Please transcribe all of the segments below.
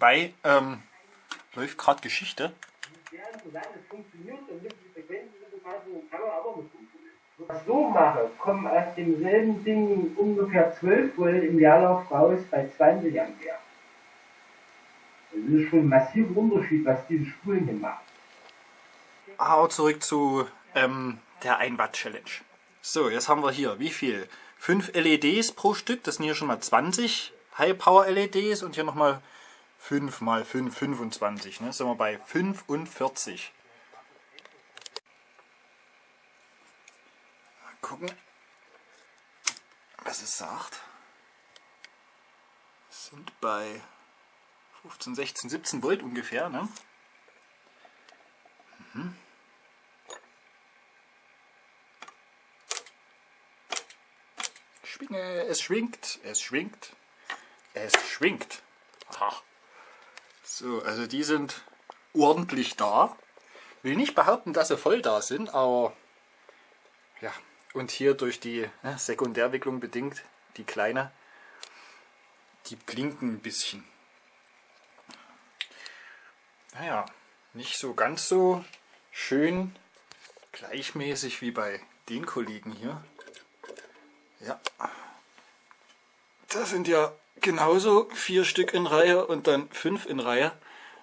Nebenbei ähm, läuft gerade Geschichte. so mache, kommen aus demselben Ding ungefähr 12 Volt im Jahrlauf raus bei 20 Ampere. Das ist schon ein massiver Unterschied, was diese Spulen hier machen. Aber zurück zu ähm, der 1 Watt Challenge. So, jetzt haben wir hier wie viel? 5 LEDs pro Stück, das sind hier schon mal 20 High Power LEDs und hier nochmal 5 mal 5, 25. Ne? Sind wir bei 45. Mal gucken, was es sagt. Sind bei 15, 16, 17 Volt ungefähr. Ne? Schwinge, es schwingt, es schwingt, es schwingt. Aha. So, also die sind ordentlich da. Will nicht behaupten, dass sie voll da sind, aber ja. Und hier durch die ne, Sekundärwicklung bedingt, die kleine, die blinken ein bisschen. Naja, nicht so ganz so schön gleichmäßig wie bei den Kollegen hier. Ja, das sind ja genauso vier Stück in Reihe und dann fünf in Reihe.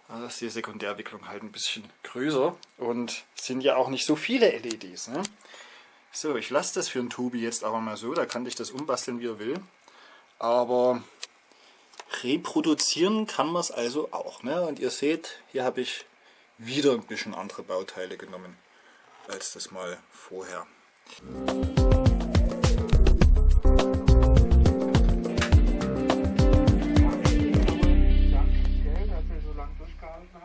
Also ist die Sekundärwicklung halt ein bisschen größer und sind ja auch nicht so viele LEDs. Ne? So, ich lasse das für den Tobi jetzt aber mal so, da kann ich das umbasteln wie er will. Aber reproduzieren kann man es also auch. Ne? Und ihr seht, hier habe ich wieder ein bisschen andere Bauteile genommen als das mal vorher.